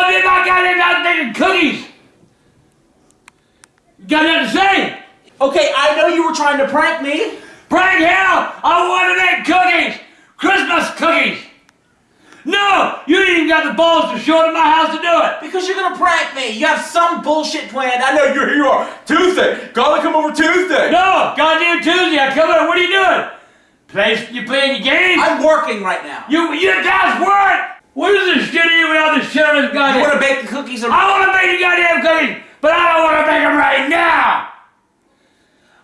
told me about making cookies. You got nothing to say? Okay, I know you were trying to prank me. Prank hell! I want to make cookies! Christmas cookies! No! You ain't even got the balls to show up at my house to do it! Because you're gonna prank me. You have some bullshit planned. I know you're here you are. Tuesday. Gotta come over Tuesday. No! Goddamn Tuesday, I come in, what are you doing? Play, you playing your games? I'm working right now. You, you guys work! Is this shit this shit You wanna bake the cookies or I want to make the goddamn cookies, but I don't want to make them right now!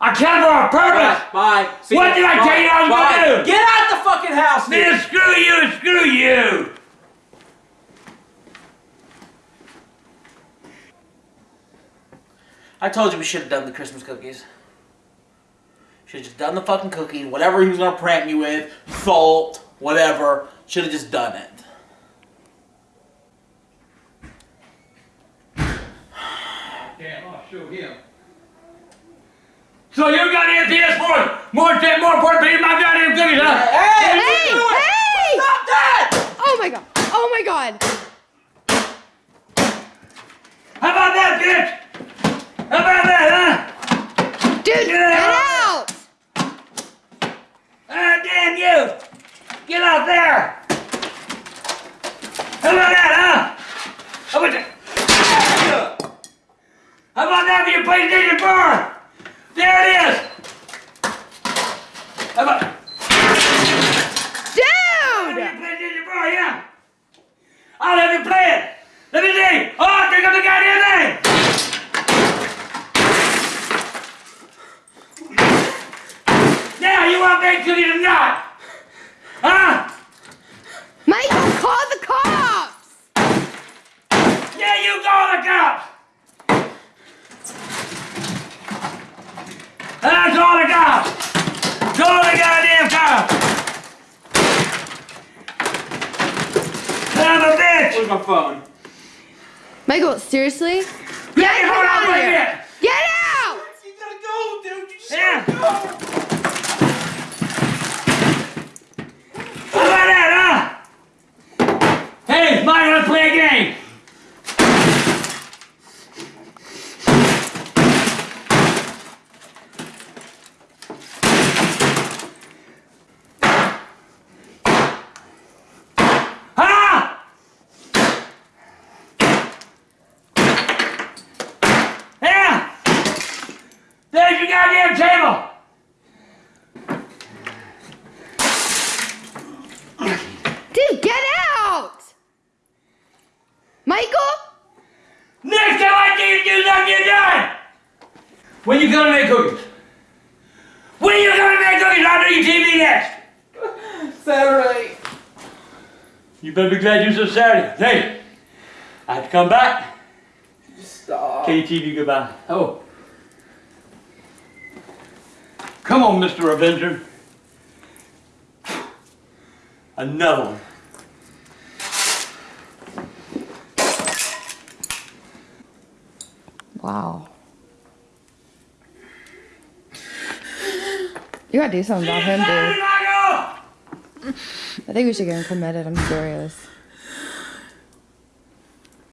I came for a purpose! Bye. Bye. See What ya. did I Bye. tell you I was Bye. gonna do? Get out the fucking house, dude. Man, screw you screw you! I told you we should have done the Christmas cookies. Should have just done the fucking cookie, whatever he was gonna prank me with, salt, whatever. Should have just done it. Damn, I'll show him. So you goddamn PS4 more more important than my goddamn cookies, huh? Hey! Hey, hey! Stop that! Oh my god. Oh my god. How about that, bitch? How about that, huh? Dude, Get get out. out. Ah, damn you! Get out there! How about that, huh? How about that? How about that for your 4? There it is! How about Dude! your PlayStation 4, yeah? I'll have you play it! Let me see! Oh, pick up the goddamn thing! Now, you want baked cookies or not? Huh? Michael, call the cops! Yeah, you call the cops! I call the cops! Call the goddamn cops! Son of a bitch! Where's my phone? Michael, seriously? Get your come phone out out of right here. here! Get out! You gotta go, dude. You just Yeah. gotta go. How about that, huh? Hey, Mike, let's play a game! Huh? Yeah! There's your goddamn table! Dude, get out! Michael? Next time I need to do something, you're done! When you gonna make cookies? When you gonna make cookies? I'll do your TV next! Saturday. You better be glad you said Saturday. Hey, I have to come back. Stop. KTV goodbye. Oh. Come on, Mr. Avenger. Another one. Wow. You gotta do something about him, dude. I think we should get him committed. I'm serious.